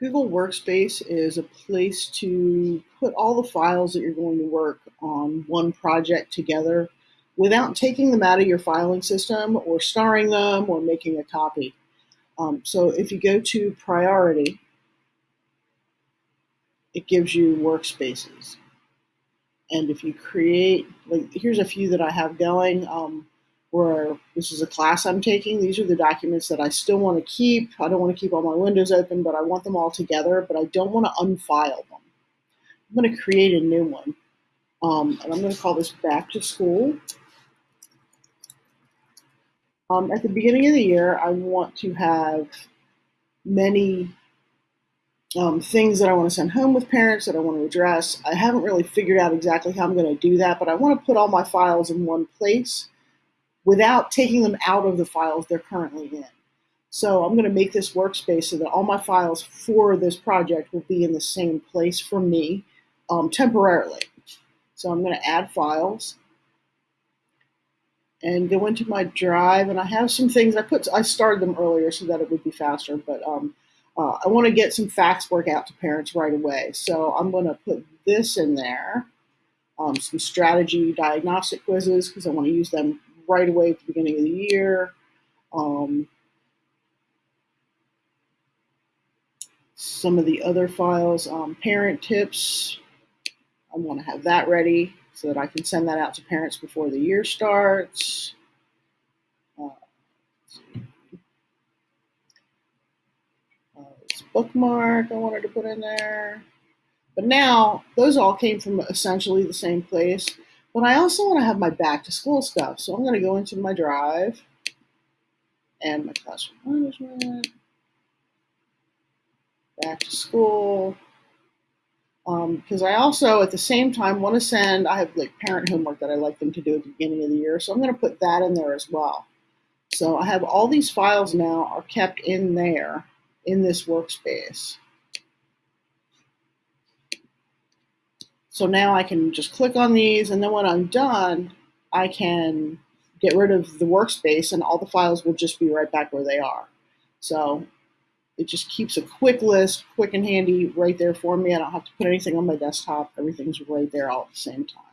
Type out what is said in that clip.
Google Workspace is a place to put all the files that you're going to work on one project together without taking them out of your filing system or starring them or making a copy. Um, so if you go to Priority, it gives you workspaces. And if you create, like, here's a few that I have going. Um, where this is a class I'm taking. These are the documents that I still want to keep. I don't want to keep all my windows open, but I want them all together, but I don't want to unfile them. I'm going to create a new one. Um, and I'm going to call this back to school. Um, at the beginning of the year, I want to have many um, things that I want to send home with parents that I want to address. I haven't really figured out exactly how I'm going to do that, but I want to put all my files in one place without taking them out of the files they're currently in. So I'm going to make this workspace so that all my files for this project will be in the same place for me um, temporarily. So I'm going to add files and go into my drive and I have some things I put I started them earlier so that it would be faster but um, uh, I want to get some facts work out to parents right away so I'm going to put this in there um, some strategy diagnostic quizzes because I want to use them right away at the beginning of the year. Um, some of the other files, um, parent tips, I want to have that ready so that I can send that out to parents before the year starts. Uh, uh, bookmark I wanted to put in there. But now, those all came from essentially the same place. But I also want to have my back to school stuff. So I'm going to go into my drive and my classroom management, back to school. Because um, I also, at the same time, want to send, I have like parent homework that I like them to do at the beginning of the year. So I'm going to put that in there as well. So I have all these files now are kept in there in this workspace. So now I can just click on these, and then when I'm done, I can get rid of the workspace, and all the files will just be right back where they are. So it just keeps a quick list, quick and handy, right there for me. I don't have to put anything on my desktop. Everything's right there all at the same time.